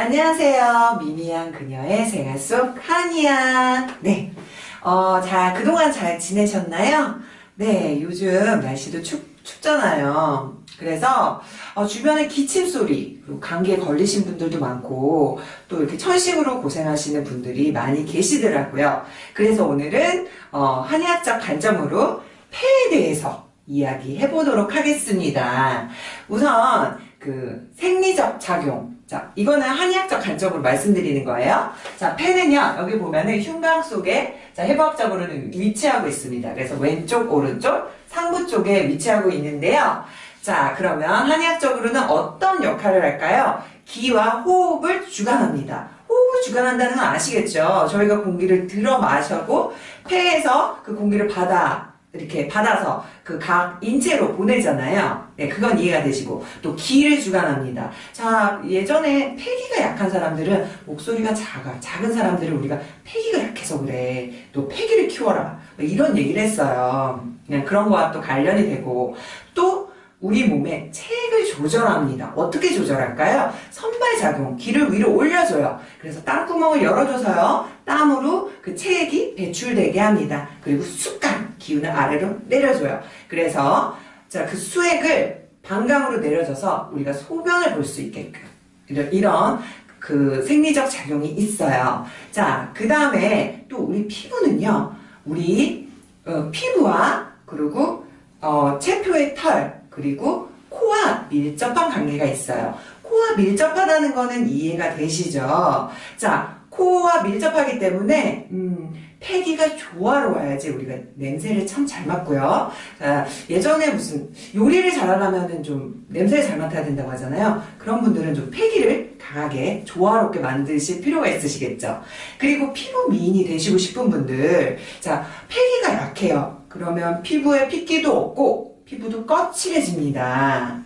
안녕하세요. 미미한 그녀의 생활 속 한이야. 네. 어, 자, 그동안 잘 지내셨나요? 네, 요즘 날씨도 춥, 춥잖아요. 그래서, 어, 주변에 기침 소리, 감기에 걸리신 분들도 많고, 또 이렇게 천식으로 고생하시는 분들이 많이 계시더라고요. 그래서 오늘은, 어, 한의학적 관점으로 폐에 대해서 이야기해 보도록 하겠습니다. 우선, 그, 생리적 작용, 자, 이거는 한의학적 관점으로 말씀드리는 거예요. 자, 폐는요, 여기 보면은 흉곽 속에, 자, 해부학적으로는 위치하고 있습니다. 그래서 왼쪽, 오른쪽, 상부 쪽에 위치하고 있는데요. 자, 그러면 한의학적으로는 어떤 역할을 할까요? 기와 호흡을 주관합니다. 호흡을 주관한다는 건 아시겠죠? 저희가 공기를 들어 마셔고 폐에서 그 공기를 받아 이렇게 받아서 그 각 인체로 보내잖아요. 네, 그건 이해가 되시고 또 기를 주관합니다. 자, 예전에 폐기가 약한 사람들은 목소리가 작아. 작은 사람들은 우리가 폐기가 약해서 그래. 또 폐기를 키워라. 뭐 이런 얘기를 했어요. 그냥 그런 거와 또 관련이 되고 또 우리 몸에 체액을 조절합니다. 어떻게 조절할까요? 선발작용, 기를 위로 올려줘요. 그래서 땀구멍을 열어줘서요. 땀으로 그 체액이 배출되게 합니다. 그리고 습관, 기운을 아래로 내려줘요. 그래서 자, 그 수액을 방광으로 내려줘서 우리가 소변을 볼 수 있게끔 이런, 이런 그 생리적 작용이 있어요. 자, 그 다음에 또 우리 피부는요. 우리 어, 피부와 그리고 어, 체표의 털 그리고 코와 밀접한 관계가 있어요. 코와 밀접하다는 거는 이해가 되시죠? 자, 코와 밀접하기 때문에 음, 폐기가 조화로워야지 우리가 냄새를 참 잘 맡고요. 자, 예전에 무슨 요리를 잘하려면 좀 냄새를 잘 맡아야 된다고 하잖아요. 그런 분들은 좀 폐기를 강하게 조화롭게 만드실 필요가 있으시겠죠. 그리고 피부 미인이 되시고 싶은 분들 자 폐기가 약해요. 그러면 피부에 핏기도 없고 피부도 거칠해집니다.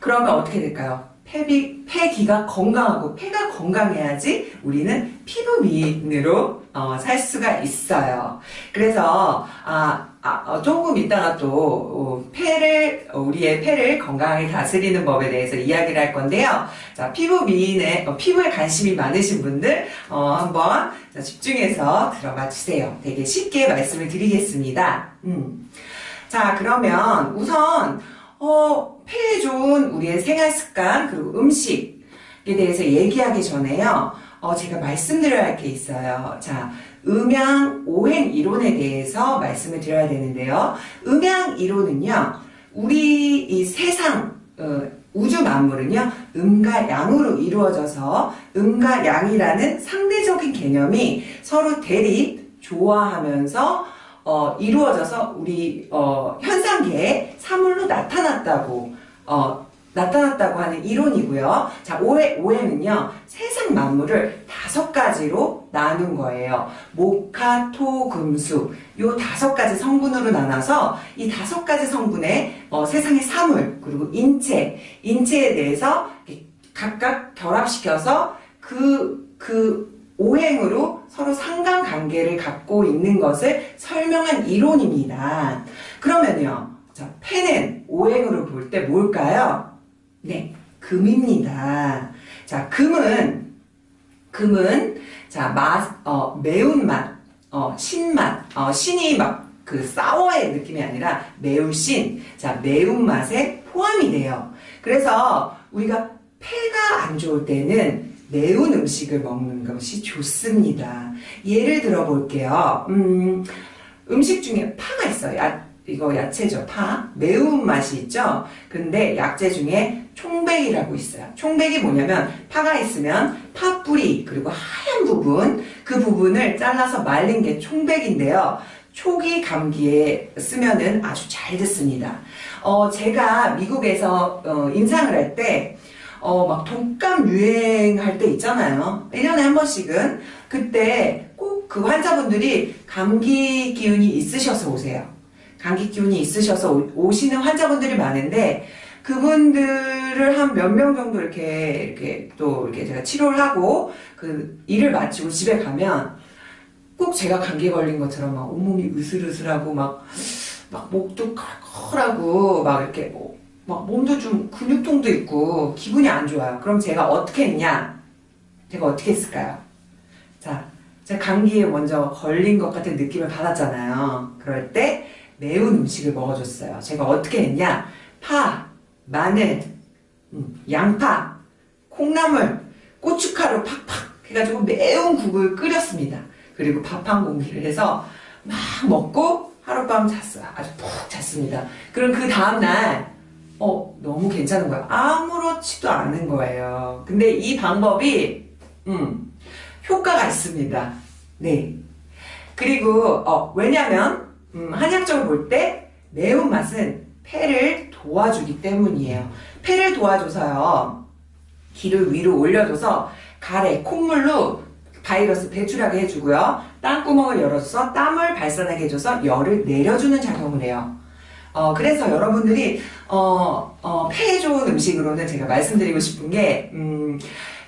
그러면 어떻게 될까요? 폐비, 폐기가 건강하고 폐가 건강해야지 우리는 피부 미인으로 어, 살 수가 있어요. 그래서 아, 아 어, 조금 이따가 또 어, 폐를 우리의 폐를 건강하게 다스리는 법에 대해서 이야기를 할 건데요. 자 피부 미인에 어, 피부에 관심이 많으신 분들 어, 한번 자, 집중해서 들어봐 주세요. 되게 쉽게 말씀을 드리겠습니다. 음. 자 그러면 우선 어, 폐에 좋은 우리의 생활 습관 그리고 음식에 대해서 얘기하기 전에요. 어, 제가 말씀드려야 할 게 있어요. 자, 음양 오행 이론에 대해서 말씀을 드려야 되는데요. 음양 이론은요. 우리 이 세상 어, 우주 만물은요. 음과 양으로 이루어져서 음과 양이라는 상대적인 개념이 서로 대립, 조화하면서 어, 이루어져서 우리 어, 현상계에 사물로 나타났다고 어, 나타났다고 하는 이론이고요. 자, 오해, 오해는요, 세상 만물을 다섯 가지로 나눈 거예요. 목화, 토, 금수. 요 다섯 가지 성분으로 나눠서 이 다섯 가지 성분의 어, 세상의 사물, 그리고 인체, 인체에 대해서 각각 결합시켜서 그, 그 오행으로 서로 상관관계를 갖고 있는 것을 설명한 이론입니다. 그러면요. 자, 폐는 오행으로 볼 때 뭘까요? 네, 금입니다. 자, 금은 금은 자, 맛, 어, 매운맛, 어, 신맛, 어, 신이 막그 사워의 느낌이 아니라 매울신, 자, 매운맛에 포함이 돼요. 그래서 우리가 폐가 안 좋을 때는 매운 음식을 먹는 것이 좋습니다. 예를 들어 볼게요. 음, 음식 중에 파가 있어요. 야, 이거 야채죠. 파. 매운맛이 있죠. 근데 약재 중에 총백이라고 있어요. 총백이 뭐냐면 파가 있으면 파 뿌리 그리고 하얀 부분 그 부분을 잘라서 말린 게 총백인데요. 초기 감기에 쓰면은 아주 잘 듣습니다. 어, 제가 미국에서 어, 임상을 할때 어, 막 독감 유행할 때 있잖아요. 1년에 한 번씩은. 그때 꼭 그 환자분들이 감기 기운이 있으셔서 오세요. 감기 기운이 있으셔서 오, 시는 환자분들이 많은데 그분들을 한 몇 명 정도 이렇게 이렇게 또 이렇게 제가 치료를 하고 그 일을 마치고 집에 가면 꼭 제가 감기 걸린 것처럼 막 온몸이 으슬으슬하고 막 막 목도 컬컬하고 막 이렇게 뭐 막 몸도 좀 근육통도 있고 기분이 안 좋아요. 그럼 제가 어떻게 했냐? 제가 어떻게 했을까요? 자, 제가 감기에 먼저 걸린 것 같은 느낌을 받았잖아요. 그럴 때 매운 음식을 먹어줬어요. 제가 어떻게 했냐? 파, 마늘, 음, 양파, 콩나물, 고춧가루 팍팍 해가지고 매운 국을 끓였습니다. 그리고 밥 한 공기를 해서 막 먹고 하룻밤 잤어요. 아주 푹 잤습니다. 그럼 그 다음날 어 너무 괜찮은 거예요. 아무렇지도 않은 거예요. 근데 이 방법이 음 효과가 있습니다. 네. 그리고 어 왜냐면 음, 한약적으로 볼 때 매운맛은 폐를 도와주기 때문이에요. 폐를 도와줘서요. 기를 위로 올려줘서 가래, 콧물로 바이러스 배출하게 해주고요. 땀구멍을 열어줘서 땀을 발산하게 해줘서 열을 내려주는 작용을 해요. 어, 그래서 여러분들이, 어, 어, 폐에 좋은 음식으로는 제가 말씀드리고 싶은 게, 음,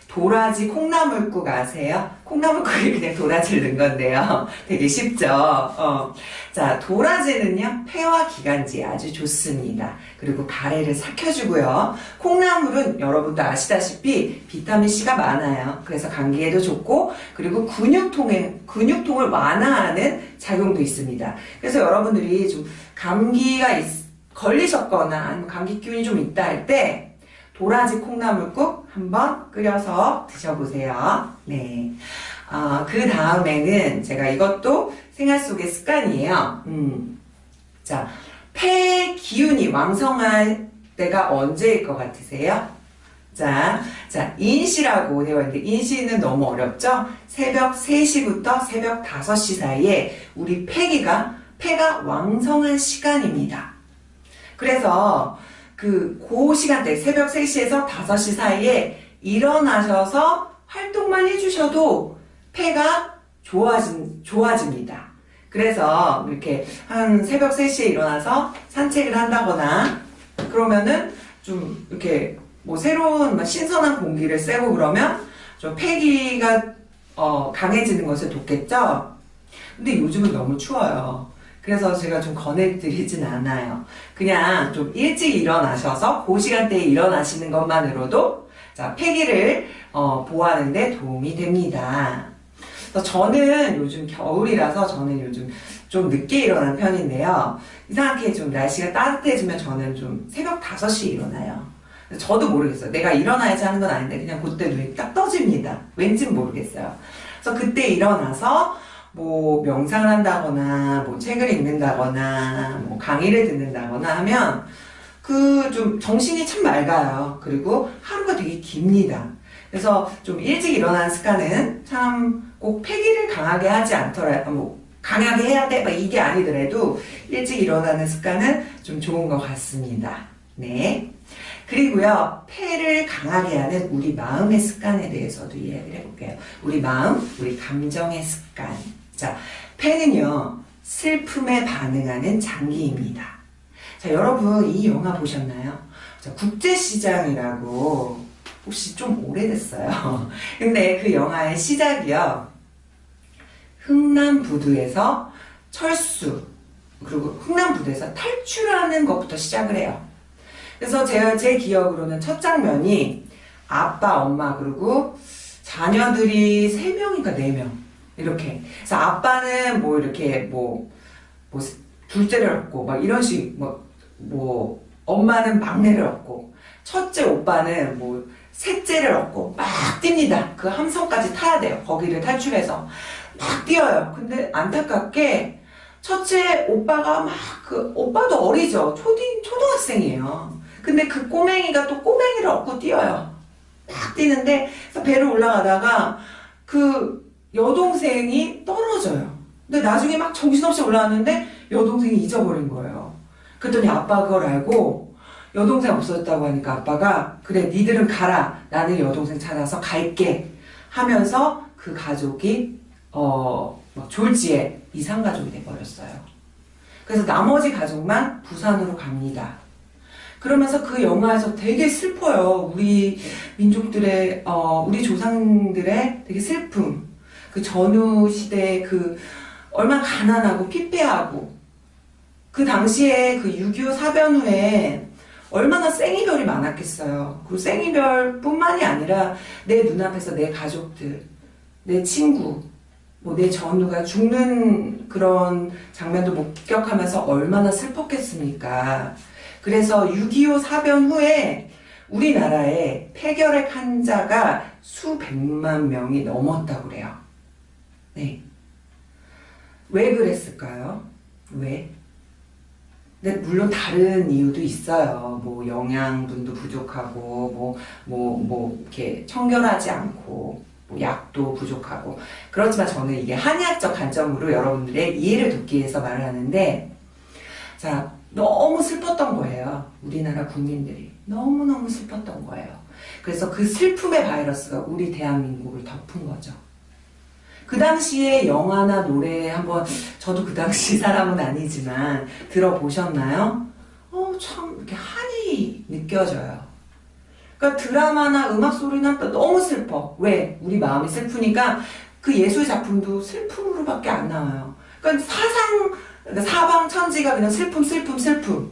도라지 콩나물국 아세요? 콩나물국에 그냥 도라지를 넣은 건데요. 되게 쉽죠? 어. 자, 도라지는요, 폐와 기관지에 아주 좋습니다. 그리고 가래를 삭혀주고요. 콩나물은 여러분도 아시다시피 비타민C가 많아요. 그래서 감기에도 좋고, 그리고 근육통에, 근육통을 완화하는 작용도 있습니다. 그래서 여러분들이 좀 감기가 있, 걸리셨거나 감기 기운이 좀 있다 할 때, 도라지 콩나물국 한번 끓여서 드셔보세요. 네. 어, 그 다음에는 제가 이것도 생활 속의 습관이에요. 음. 자, 폐 기운이 왕성할 때가 언제일 것 같으세요? 자, 자, 인시라고 되어 있는데, 인시는 너무 어렵죠? 새벽 3시부터 새벽 5시 사이에 우리 폐기가, 폐가 왕성한 시간입니다. 그래서 그, 그 시간대, 새벽 3시에서 5시 사이에 일어나셔서 활동만 해주셔도 폐가 좋아진, 좋아집니다. 그래서 이렇게 한 새벽 3시에 일어나서 산책을 한다거나 그러면은 좀 이렇게 뭐 새로운 신선한 공기를 쐬고 그러면 좀 폐기가 어, 강해지는 것을 돕겠죠? 근데 요즘은 너무 추워요. 그래서 제가 좀 권해드리진 않아요. 그냥 좀 일찍 일어나셔서 그 시간대에 일어나시는 것만으로도 자, 폐기를 어, 보호하는 데 도움이 됩니다. 저는 요즘 겨울이라서 저는 요즘 좀 늦게 일어나는 편인데요. 이상하게 좀 날씨가 따뜻해지면 저는 좀 새벽 5시에 일어나요. 저도 모르겠어요. 내가 일어나야지 하는 건 아닌데 그냥 그때 눈이 딱 떠집니다. 왠진 모르겠어요. 그래서 그때 일어나서 뭐 명상을 한다거나 뭐 책을 읽는다거나 뭐 강의를 듣는다거나 하면 그 좀 정신이 참 맑아요. 그리고 하루가 되게 깁니다. 그래서 좀 일찍 일어나는 습관은 참 꼭 폐기를 강하게 하지 않더라 뭐 강하게 해야 돼막 이게 아니더라도 일찍 일어나는 습관은 좀 좋은 것 같습니다. 네. 그리고요, 폐를 강하게 하는 우리 마음의 습관에 대해서도 이야기를 해볼게요. 우리 마음, 우리 감정의 습관. 자, 폐는요, 슬픔에 반응하는 장기입니다. 자, 여러분, 이 영화 보셨나요? 자, 국제시장이라고, 혹시 좀 오래됐어요. 근데 그 영화의 시작이요, 흥남부두에서 철수, 그리고 흥남부두에서 탈출하는 것부터 시작을 해요. 그래서 제가 제 기억으로는 첫 장면이 아빠, 엄마, 그리고 자녀들이 3명인가 4명. 이렇게. 그래서 아빠는 뭐 이렇게 뭐, 뭐, 둘째를 얻고, 막 이런 식, 뭐, 뭐, 엄마는 막내를 얻고, 첫째 오빠는 뭐, 셋째를 얻고, 막 뜁니다. 그 함성까지 타야 돼요. 거기를 탈출해서. 막 뛰어요. 근데 안타깝게, 첫째 오빠가 막, 그, 오빠도 어리죠. 초딩, 초등학생이에요. 근데 그 꼬맹이가 또 꼬맹이를 얻고 뛰어요. 막 뛰는데, 배를 올라가다가, 그, 여동생이 떨어져요. 근데 나중에 막 정신없이 올라왔는데 여동생이 잊어버린 거예요. 그랬더니 아빠가 그걸 알고 여동생 없어졌다고 하니까 아빠가 그래 니들은 가라 나는 여동생 찾아서 갈게 하면서 그 가족이 어 졸지에 이상 가족이 돼버렸어요. 그래서 나머지 가족만 부산으로 갑니다. 그러면서 그 영화에서 되게 슬퍼요. 우리 민족들의 어, 우리 조상들의 되게 슬픔 그 전후 시대에 그 얼마나 가난하고 피폐하고 그 당시에 그 6.25 사변 후에 얼마나 생이별이 많았겠어요. 그 생이별 뿐만이 아니라 내 눈앞에서 내 가족들, 내 친구, 뭐 내 전우가 죽는 그런 장면도 목격하면서 얼마나 슬펐겠습니까. 그래서 6.25 사변 후에 우리나라에 폐결핵 환자가 수백만 명이 넘었다고 그래요. 네. 왜 그랬을까요? 왜? 근데 물론 다른 이유도 있어요. 뭐 영양분도 부족하고 뭐뭐 뭐 이렇게 청결하지 않고 뭐 약도 부족하고 그렇지만 저는 이게 한의학적 관점으로 여러분들의 이해를 돕기 위해서 말을 하는데 자 너무 슬펐던 거예요. 우리나라 국민들이 너무너무 슬펐던 거예요. 그래서 그 슬픔의 바이러스가 우리 대한민국을 덮은 거죠. 그 당시에 영화나 노래 한번 저도 그 당시 사람은 아니지만 들어보셨나요? 어, 참 이렇게 한이 느껴져요. 그러니까 드라마나 음악 소리나 또 너무 슬퍼. 왜? 우리 마음이 슬프니까 그 예술 작품도 슬픔으로밖에 안 나와요. 그러니까 사상 그러니까 사방 천지가 그냥 슬픔 슬픔 슬픔.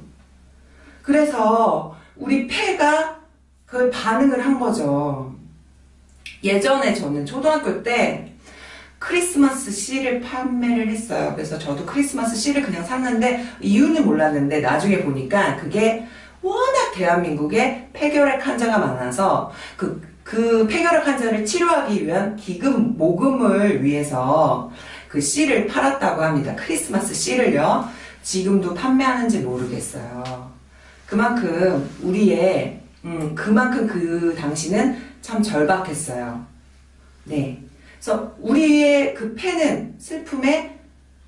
그래서 우리 폐가 그 반응을 한 거죠. 예전에 저는 초등학교 때 크리스마스 씨를 판매를 했어요. 그래서 저도 크리스마스 씨를 그냥 샀는데 이유는 몰랐는데 나중에 보니까 그게 워낙 대한민국에 폐결핵 환자가 많아서 그, 그 폐결핵 환자를 치료하기 위한 기금 모금을 위해서 그 씨를 팔았다고 합니다. 크리스마스 씨를요. 지금도 판매하는지 모르겠어요. 그만큼 우리의 음, 그만큼 그 당시는 참 절박했어요. 네. 그래서 우리의 그 폐는 슬픔에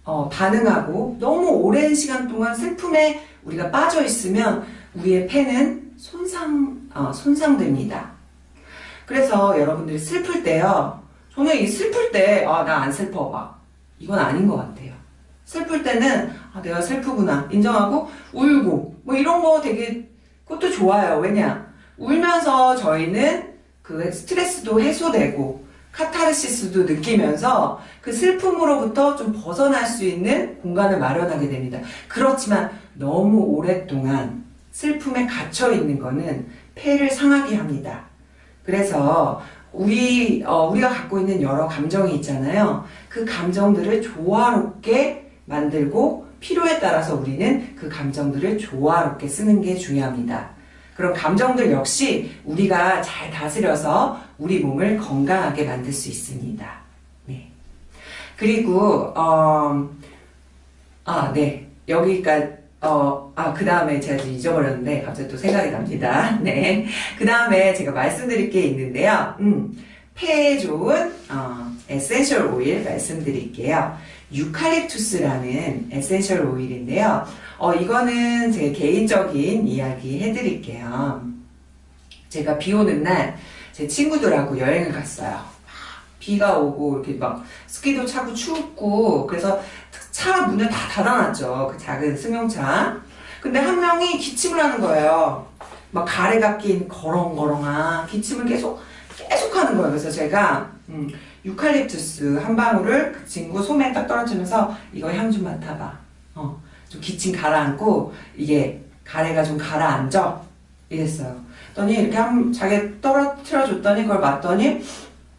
어, 반응하고 너무 오랜 시간 동안 슬픔에 우리가 빠져 있으면 우리의 폐는 손상 어, 손상됩니다. 그래서 여러분들이 슬플 때요. 저는 이 슬플 때 아 나 안 슬퍼 봐. 이건 아닌 것 같아요. 슬플 때는 아, 내가 슬프구나 인정하고 울고 뭐 이런 거 되게 그것도 좋아요. 왜냐 울면서 저희는 그 스트레스도 해소되고 카타르시스도 느끼면서 그 슬픔으로부터 좀 벗어날 수 있는 공간을 마련하게 됩니다. 그렇지만 너무 오랫동안 슬픔에 갇혀 있는 거는 폐를 상하게 합니다. 그래서 우리 어, 우리가 갖고 있는 여러 감정이 있잖아요. 그 감정들을 조화롭게 만들고 필요에 따라서 우리는 그 감정들을 조화롭게 쓰는 게 중요합니다. 그런 감정들 역시 우리가 잘 다스려서 우리 몸을 건강하게 만들 수 있습니다. 네. 그리고 어, 아, 네. 여기까지 어, 아, 그 다음에 제가 좀 잊어버렸는데, 갑자기 또 생각이 납니다. 네. 그 다음에 제가 말씀드릴 게 있는데요. 음, 폐에 좋은, 어, 에센셜 오일 말씀드릴게요. 유칼립투스라는 에센셜 오일인데요. 어, 이거는 제 개인적인 이야기 해드릴게요. 제가 비 오는 날 제 친구들하고 여행을 갔어요. 비가 오고 이렇게 막 스키도 차고 춥고 그래서 차 문을 다 닫아놨죠. 그 작은 승용차. 근데 한 명이 기침을 하는 거예요. 막 가래가 낀 거렁거렁한 기침을 계속 계속 하는 거예요. 그래서 제가 음, 유칼립투스 한 방울을 그 친구 소매에 딱 떨어지면서 이거 향 좀 맡아봐. 어, 좀 기침 가라앉고 이게 가래가 좀 가라앉아. 이랬어요. 그랬더니 이렇게 한 자기 떨어뜨려 줬더니 그걸 맡더니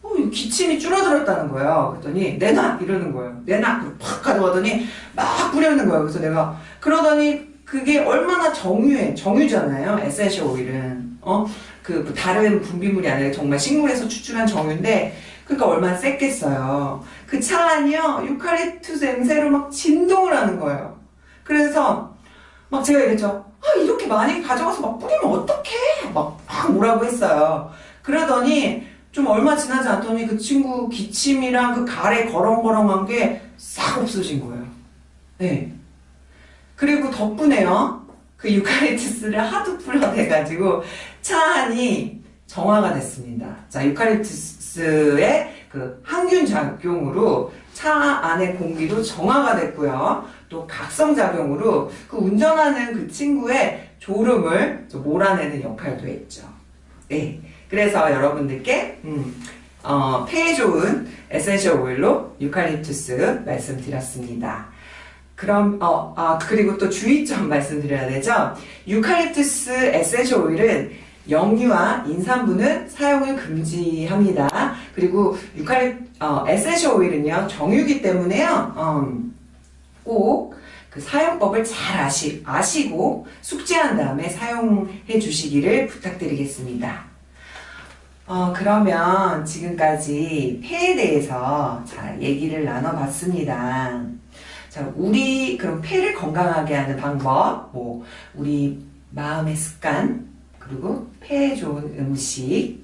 어, 기침이 줄어들었다는 거예요. 그랬더니 내놔 이러는 거예요. 내놔 팍 가져가더니 막 뿌리는 거예요. 그래서 내가 그러더니 그게 얼마나 정유해 정유잖아요. 에센셜 오일은 어 그 다른 분비물이 아니라 정말 식물에서 추출한 정유인데 그러니까 얼마나 셌겠어요. 그 차 안이요 유칼립투스 냄새로 막 진동을 하는 거예요. 그래서 막 제가 이랬죠. 아, 이렇게 많이 가져가서 막 뿌리면 어떡해? 막, 막 뭐라고 했어요. 그러더니 좀 얼마 지나지 않더니 그 친구 기침이랑 그 가래 거렁거렁한 게 싹 없어진 거예요. 네. 그리고 덕분에요. 그 유칼립투스를 하도 풀어대가지고 차 안이 정화가 됐습니다. 자, 유칼립투스 의 그 항균 작용으로 차 안의 공기도 정화가 됐고요. 또 각성 작용으로 그 운전하는 그 친구의 졸음을 몰아내는 역할도 했죠. 네. 그래서 여러분들께, 음, 어, 폐에 좋은 에센셜 오일로 유칼립투스 말씀드렸습니다. 그럼, 어, 아, 그리고 또 주의점 말씀드려야 되죠? 유칼립투스 에센셜 오일은 영유아, 임산부는 사용을 금지합니다. 그리고 유칼립, 어, 에센셜 오일은요, 정유기 때문에요, 음, 꼭 그 사용법을 잘 아시, 아시고 숙지한 다음에 사용해 주시기를 부탁드리겠습니다. 어, 그러면 지금까지 폐에 대해서 자, 얘기를 나눠봤습니다. 자, 우리, 그럼 폐를 건강하게 하는 방법, 뭐, 우리 마음의 습관, 그리고 폐에 좋은 음식,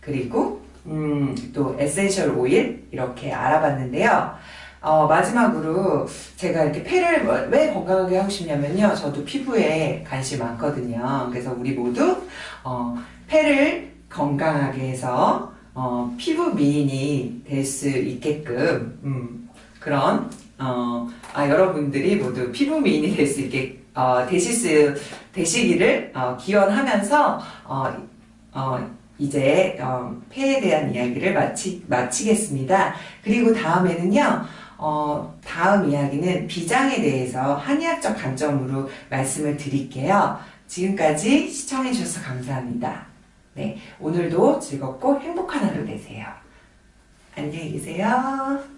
그리고, 음, 또 에센셜 오일, 이렇게 알아봤는데요. 어, 마지막으로 제가 이렇게 폐를 뭐- 왜 건강하게 하고 싶냐면요. 저도 피부에 관심 많거든요. 그래서 우리 모두, 어, 폐를 건강하게 해서, 어, 피부 미인이 될 수 있게끔, 음, 그런, 어, 아, 여러분들이 모두 피부 미인이 될 수 있게, 어, 되실 수, 되시기를, 어, 기원하면서, 어, 어, 이제, 어, 폐에 대한 이야기를 마치, 마치겠습니다. 그리고 다음에는요, 어, 다음 이야기는 비장에 대해서 한의학적 관점으로 말씀을 드릴게요. 지금까지 시청해주셔서 감사합니다. 네, 오늘도 즐겁고 행복한 하루 되세요. 안녕히 계세요.